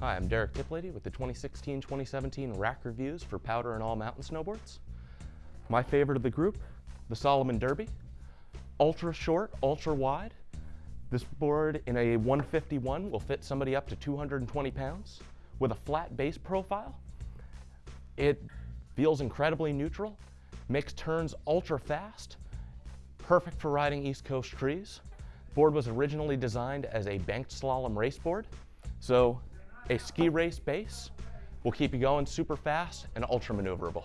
Hi, I'm Derek Tiplady with the 2016-2017 rack reviews for powder and all mountain snowboards. My favorite of the group, the Salomon Derby. Ultra short, ultra wide. This board in a 151 will fit somebody up to 220 pounds with a flat base profile. It feels incredibly neutral, makes turns ultra fast, perfect for riding East Coast trees. board was originally designed as a banked slalom race board, so a ski race base will keep you going super fast and ultra maneuverable.